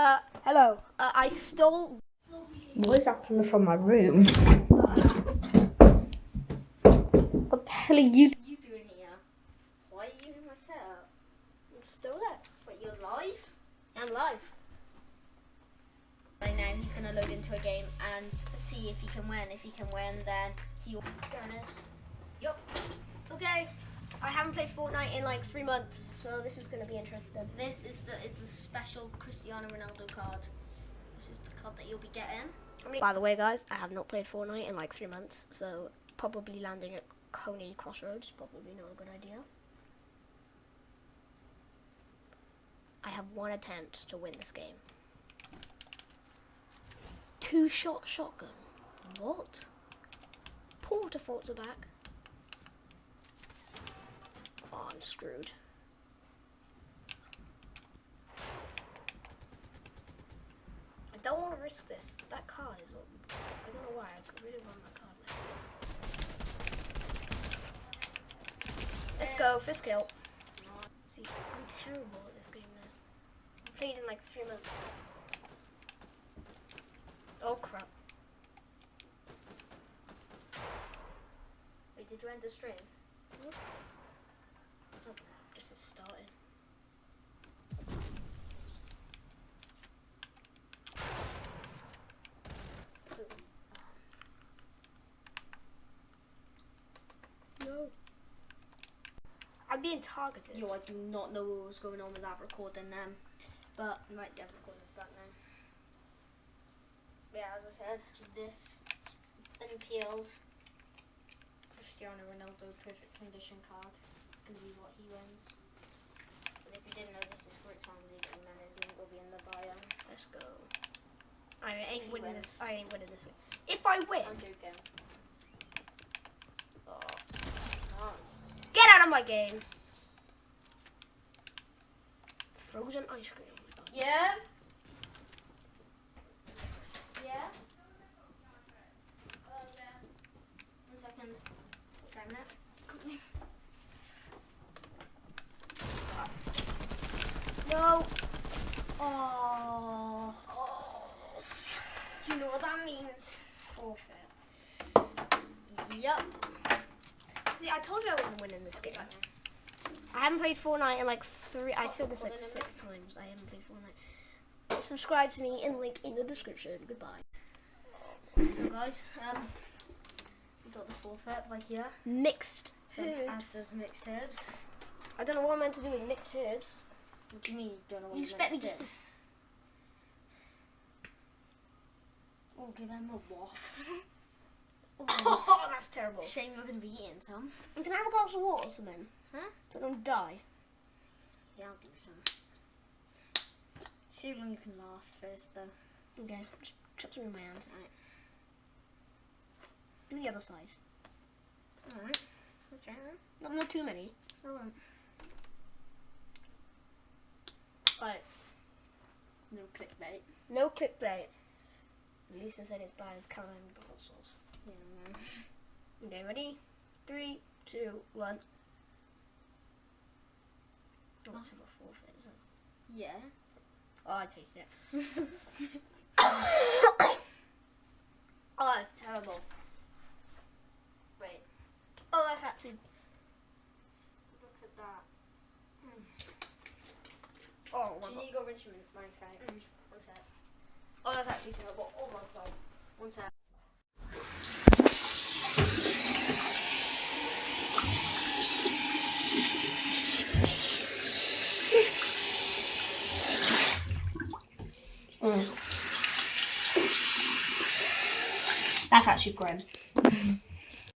Uh, hello. Uh, I stole. What is that coming from my room? What the hell are you? you doing here? Why are you in my setup? Stole it. What, you're live? I'm live. Right now he's gonna load into a game and see if he can win. If he can win, then he will. There it is. Yup. Okay. I haven't played Fortnite in like three months, so this is gonna be interesting. This is the is the special Cristiano Ronaldo card. This is the card that you'll be getting. By the way, guys, I have not played Fortnite in like three months, so probably landing at Coney Crossroads is probably not a good idea. I have one attempt to win this game. Two shot shotgun. What? Port-a-Forts are back. Oh, I'm screwed. I don't want to risk this. That card is up. I don't know why. I really want that card. Let's go. First kill. See, I'm terrible at this game now. I played in like three months. Oh crap. Wait, did you end the stream? Oh, this is starting. No. I'm being targeted. Yo, I do not know what was going on with that recording then. But right, yeah, recording back now. Yeah, as I said, this unpeeled Cristiano Ronaldo perfect condition card be what he wins. But if you didn't know this is for Tom League and then his link will be in the bio. Let's go. I ain't winning wins. this. I ain't winning this. If I win, I'm joking. oh, Nice. get out of my game. Frozen ice cream. Oh. Yeah? Yeah? Oh, yeah. One second. Trying that. No. Oh. Do you know what that means? Forfeit. Yep. See, I told you I wasn't winning this game. I haven't played Fortnite in like three. I said this like Hold on a six times. I haven't played Fortnite. Subscribe to me and link in the description. Goodbye. So guys, um, we got the forfeit by here. Mixed herbs. Mixed herbs. I don't know what I'm meant to do with mixed herbs. What do you mean you don't know what You you expect me to just? Oh, give them a waff. Oh, oh that's terrible. Shame you're gonna be eating some. You can I have a glass of water or something. Huh? So I don't die. Yeah, I'll do some. See how long you can last first, though. Okay, just chuck some in my hand. Alright. Do the other side. Alright. Okay. Not, not too many. Alright. Right. No clickbait. No clickbait. Lisa said it's bad as Caroline pickle sauce. Yeah. Okay, ready? Three, two, one. Oh, that's about forfeit, isn't it? Yeah. Oh, I taste it. oh, that's terrible. Wait. Oh, that's actually. Look at that. Oh, Do you need to go rinse your mouth out? Mm. One sec. Oh, that's actually terrible. Oh my god. One sec. That's actually grim.